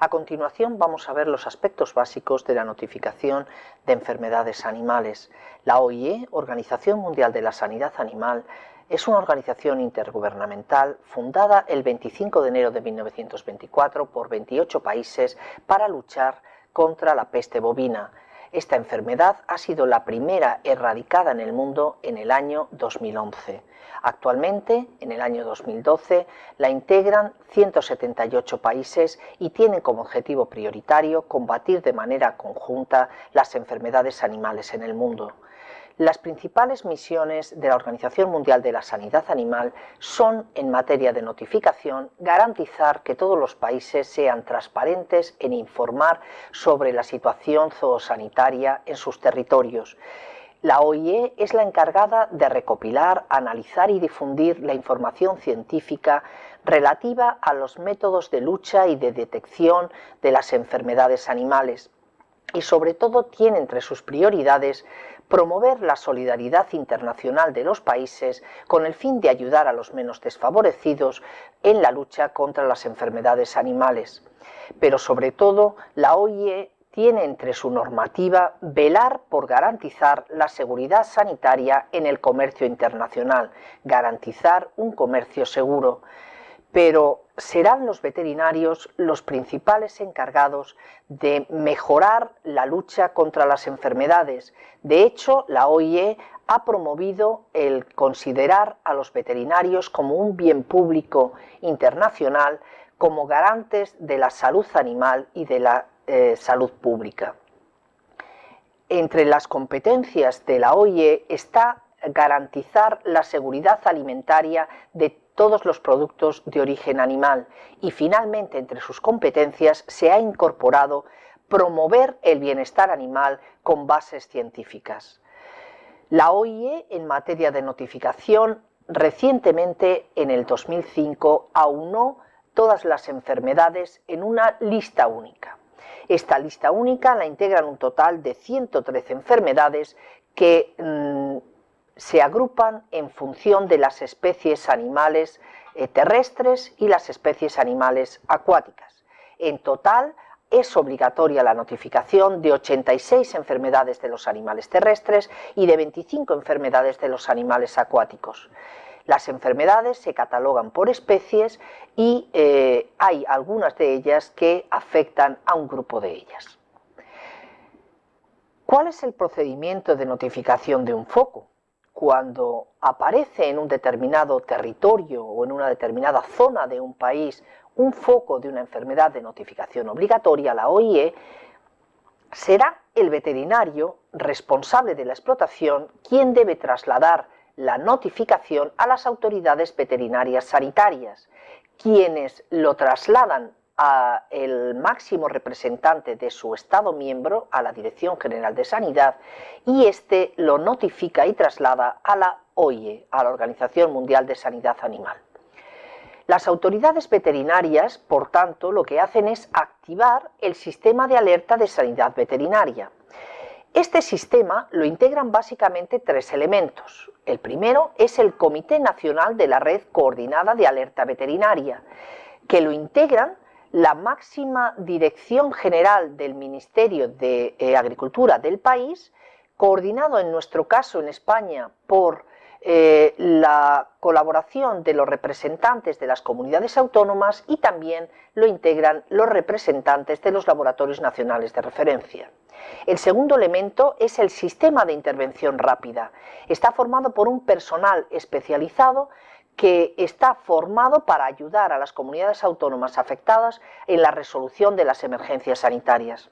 A continuación vamos a ver los aspectos básicos de la notificación de enfermedades animales. La OIE, Organización Mundial de la Sanidad Animal, es una organización intergubernamental fundada el 25 de enero de 1924 por 28 países para luchar contra la peste bovina. Esta enfermedad ha sido la primera erradicada en el mundo en el año 2011. Actualmente, en el año 2012, la integran 178 países y tienen como objetivo prioritario combatir de manera conjunta las enfermedades animales en el mundo. Las principales misiones de la Organización Mundial de la Sanidad Animal son, en materia de notificación, garantizar que todos los países sean transparentes en informar sobre la situación zoosanitaria en sus territorios. La OIE es la encargada de recopilar, analizar y difundir la información científica relativa a los métodos de lucha y de detección de las enfermedades animales y sobre todo tiene entre sus prioridades promover la solidaridad internacional de los países con el fin de ayudar a los menos desfavorecidos en la lucha contra las enfermedades animales. Pero sobre todo, la OIE tiene entre su normativa velar por garantizar la seguridad sanitaria en el comercio internacional, garantizar un comercio seguro. Pero serán los veterinarios los principales encargados de mejorar la lucha contra las enfermedades. De hecho, la OIE ha promovido el considerar a los veterinarios como un bien público internacional, como garantes de la salud animal y de la eh, salud pública. Entre las competencias de la OIE está garantizar la seguridad alimentaria de todos los productos de origen animal y finalmente entre sus competencias se ha incorporado promover el bienestar animal con bases científicas. La OIE en materia de notificación recientemente en el 2005 aunó todas las enfermedades en una lista única. Esta lista única la integran un total de 113 enfermedades que mm, se agrupan en función de las especies animales eh, terrestres y las especies animales acuáticas. En total, es obligatoria la notificación de 86 enfermedades de los animales terrestres y de 25 enfermedades de los animales acuáticos. Las enfermedades se catalogan por especies y eh, hay algunas de ellas que afectan a un grupo de ellas. ¿Cuál es el procedimiento de notificación de un foco? Cuando aparece en un determinado territorio o en una determinada zona de un país un foco de una enfermedad de notificación obligatoria, la OIE, será el veterinario responsable de la explotación quien debe trasladar la notificación a las autoridades veterinarias sanitarias, quienes lo trasladan el máximo representante de su Estado miembro, a la Dirección General de Sanidad, y éste lo notifica y traslada a la OIE, a la Organización Mundial de Sanidad Animal. Las autoridades veterinarias, por tanto, lo que hacen es activar el sistema de alerta de sanidad veterinaria. Este sistema lo integran básicamente tres elementos. El primero es el Comité Nacional de la Red Coordinada de Alerta Veterinaria, que lo integran la máxima dirección general del Ministerio de eh, Agricultura del país, coordinado en nuestro caso en España por eh, la colaboración de los representantes de las comunidades autónomas y también lo integran los representantes de los laboratorios nacionales de referencia. El segundo elemento es el sistema de intervención rápida. Está formado por un personal especializado que está formado para ayudar a las comunidades autónomas afectadas en la resolución de las emergencias sanitarias.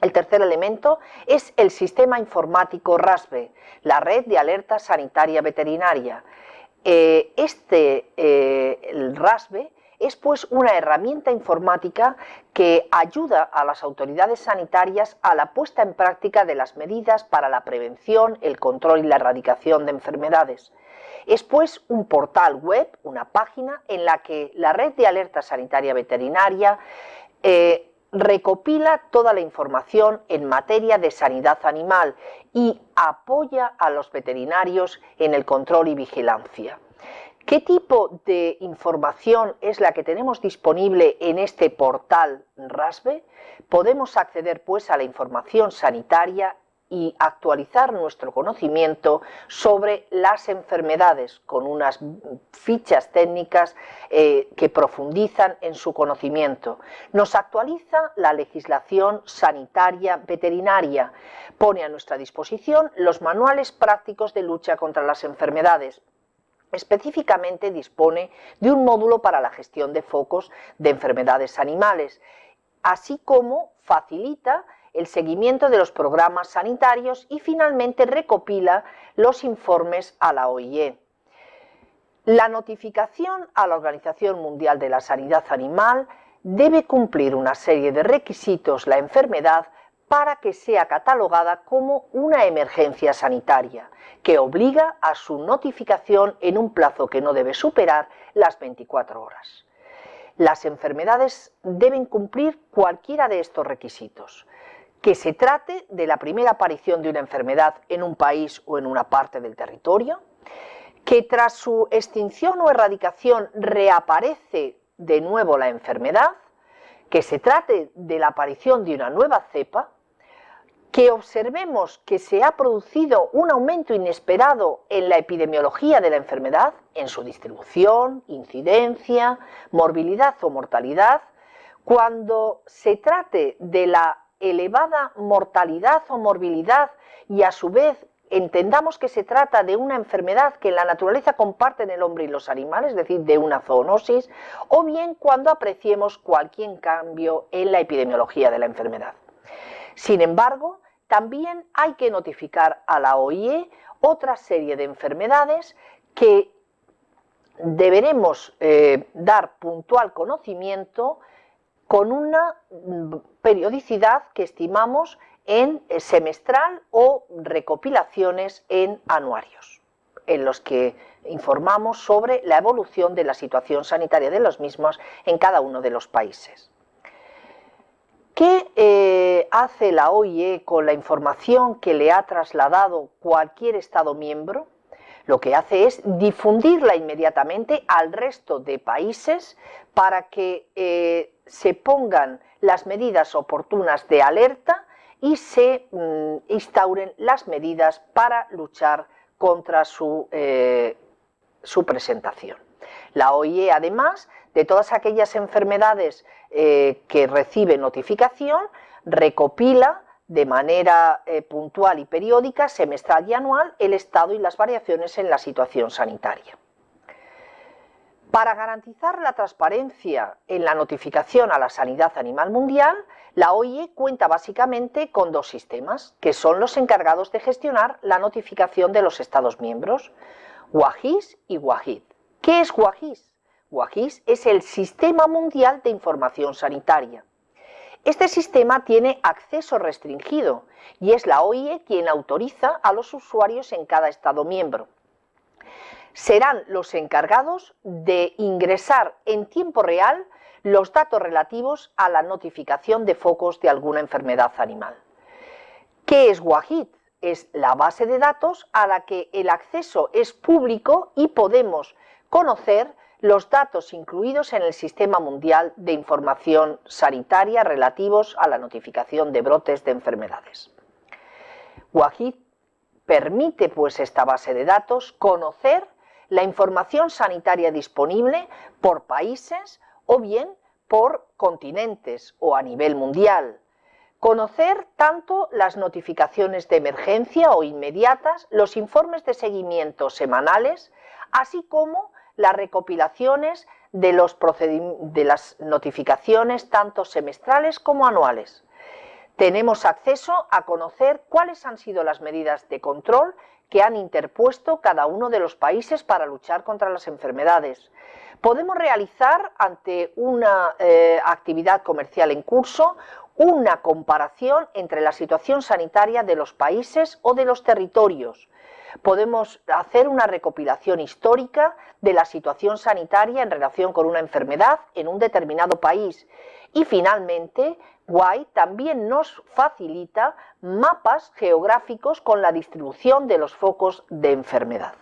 El tercer elemento es el sistema informático RASBE, la red de alerta sanitaria veterinaria. Eh, este eh, el RASBE es pues una herramienta informática que ayuda a las autoridades sanitarias a la puesta en práctica de las medidas para la prevención, el control y la erradicación de enfermedades. Es pues un portal web, una página en la que la red de alerta sanitaria veterinaria eh, recopila toda la información en materia de sanidad animal y apoya a los veterinarios en el control y vigilancia. ¿Qué tipo de información es la que tenemos disponible en este portal RASBE? Podemos acceder pues a la información sanitaria y actualizar nuestro conocimiento sobre las enfermedades con unas fichas técnicas eh, que profundizan en su conocimiento. Nos actualiza la legislación sanitaria veterinaria, pone a nuestra disposición los manuales prácticos de lucha contra las enfermedades, Específicamente dispone de un módulo para la gestión de focos de enfermedades animales, así como facilita el seguimiento de los programas sanitarios y finalmente recopila los informes a la OIE. La notificación a la Organización Mundial de la Sanidad Animal debe cumplir una serie de requisitos la enfermedad para que sea catalogada como una emergencia sanitaria, que obliga a su notificación en un plazo que no debe superar las 24 horas. Las enfermedades deben cumplir cualquiera de estos requisitos. Que se trate de la primera aparición de una enfermedad en un país o en una parte del territorio, que tras su extinción o erradicación reaparece de nuevo la enfermedad, que se trate de la aparición de una nueva cepa, que observemos que se ha producido un aumento inesperado en la epidemiología de la enfermedad, en su distribución, incidencia, morbilidad o mortalidad, cuando se trate de la elevada mortalidad o morbilidad y a su vez entendamos que se trata de una enfermedad que en la naturaleza comparten el hombre y los animales, es decir, de una zoonosis, o bien cuando apreciemos cualquier cambio en la epidemiología de la enfermedad. Sin embargo, también hay que notificar a la OIE otra serie de enfermedades que deberemos eh, dar puntual conocimiento con una mm, periodicidad que estimamos en eh, semestral o recopilaciones en anuarios, en los que informamos sobre la evolución de la situación sanitaria de los mismos en cada uno de los países. ¿Qué eh, hace la OIE con la información que le ha trasladado cualquier Estado miembro? Lo que hace es difundirla inmediatamente al resto de países para que eh, se pongan las medidas oportunas de alerta y se mm, instauren las medidas para luchar contra su, eh, su presentación. La OIE, además de todas aquellas enfermedades eh, que recibe notificación, recopila de manera eh, puntual y periódica, semestral y anual, el estado y las variaciones en la situación sanitaria. Para garantizar la transparencia en la notificación a la sanidad animal mundial, la OIE cuenta básicamente con dos sistemas, que son los encargados de gestionar la notificación de los Estados miembros, WAGIS y WAGID. ¿Qué es WAGIS? WAGIS es el Sistema Mundial de Información Sanitaria. Este sistema tiene acceso restringido y es la OIE quien autoriza a los usuarios en cada Estado miembro serán los encargados de ingresar en tiempo real los datos relativos a la notificación de focos de alguna enfermedad animal. ¿Qué es WAHID? Es la base de datos a la que el acceso es público y podemos conocer los datos incluidos en el Sistema Mundial de Información Sanitaria relativos a la notificación de brotes de enfermedades. WAHID permite pues esta base de datos conocer la información sanitaria disponible por países o bien por continentes o a nivel mundial. Conocer tanto las notificaciones de emergencia o inmediatas, los informes de seguimiento semanales, así como las recopilaciones de, las notificaciones tanto semestrales como anuales. Tenemos acceso a conocer cuáles han sido las medidas de control que han interpuesto cada uno de los países para luchar contra las enfermedades. Podemos realizar ante una eh, actividad comercial en curso una comparación entre la situación sanitaria de los países o de los territorios. Podemos hacer una recopilación histórica de la situación sanitaria en relación con una enfermedad en un determinado país. Y finalmente, Guay también nos facilita mapas geográficos con la distribución de los focos de enfermedad.